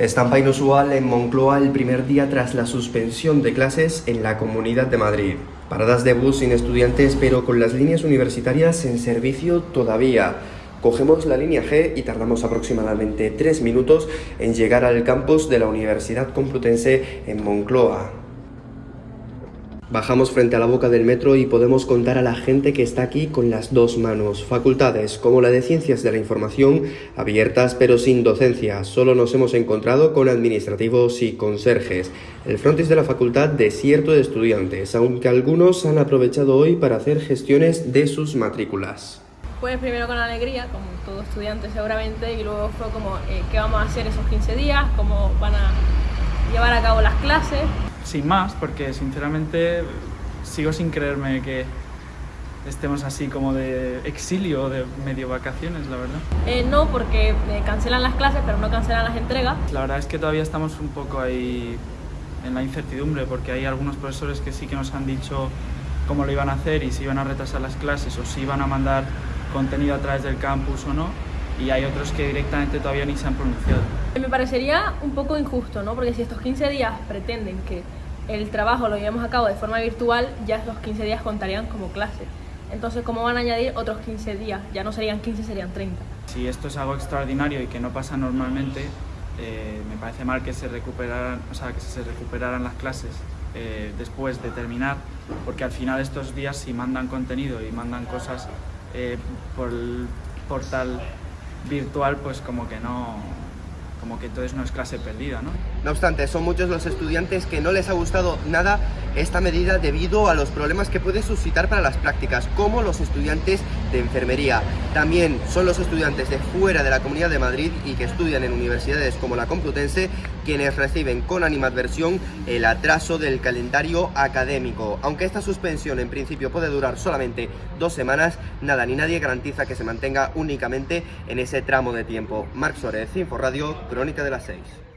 Estampa inusual en Moncloa el primer día tras la suspensión de clases en la Comunidad de Madrid. Paradas de bus sin estudiantes pero con las líneas universitarias en servicio todavía. Cogemos la línea G y tardamos aproximadamente tres minutos en llegar al campus de la Universidad Complutense en Moncloa. Bajamos frente a la boca del metro y podemos contar a la gente que está aquí con las dos manos. Facultades como la de Ciencias de la Información, abiertas pero sin docencia. Solo nos hemos encontrado con administrativos y conserjes. El frontis de la facultad desierto de estudiantes, aunque algunos han aprovechado hoy para hacer gestiones de sus matrículas. Pues primero con alegría, como todo estudiante seguramente, y luego fue como eh, qué vamos a hacer esos 15 días, cómo van a llevar a cabo las clases sin más, porque sinceramente sigo sin creerme que estemos así como de exilio, de medio vacaciones, la verdad. Eh, no, porque cancelan las clases, pero no cancelan las entregas. La verdad es que todavía estamos un poco ahí en la incertidumbre, porque hay algunos profesores que sí que nos han dicho cómo lo iban a hacer y si iban a retrasar las clases o si iban a mandar contenido a través del campus o no y hay otros que directamente todavía ni se han pronunciado. Me parecería un poco injusto, ¿no? Porque si estos 15 días pretenden que el trabajo lo llevemos a cabo de forma virtual, ya esos 15 días contarían como clase. Entonces, ¿cómo van a añadir otros 15 días? Ya no serían 15, serían 30. Si esto es algo extraordinario y que no pasa normalmente, eh, me parece mal que se recuperaran, o sea, que se recuperaran las clases eh, después de terminar, porque al final estos días si mandan contenido y mandan cosas eh, por el portal virtual, pues como que no, como que entonces no es clase perdida, ¿no? No obstante, son muchos los estudiantes que no les ha gustado nada esta medida debido a los problemas que puede suscitar para las prácticas, como los estudiantes de enfermería. También son los estudiantes de fuera de la Comunidad de Madrid y que estudian en universidades como la Complutense quienes reciben con animadversión el atraso del calendario académico. Aunque esta suspensión en principio puede durar solamente dos semanas, nada ni nadie garantiza que se mantenga únicamente en ese tramo de tiempo. Marc Suárez, Info Radio, Crónica de las 6.